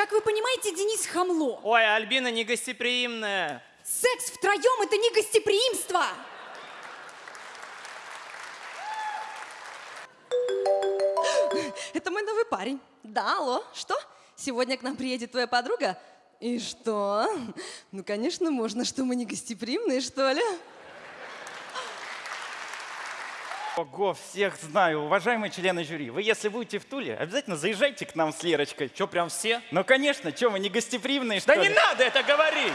Как вы понимаете, Денис хамло. Ой, Альбина негостеприимная. Секс втроем – это не гостеприимство. Это мой новый парень. Да, алло, что? Сегодня к нам приедет твоя подруга? И что? Ну, конечно, можно, что мы не гостеприимные, что ли? Ого, всех знаю. Уважаемые члены жюри, вы если будете в Туле, обязательно заезжайте к нам с Лерочкой. Че, прям все? Ну, конечно, что, мы не гостеприимные, что Да ли? не надо это говорить!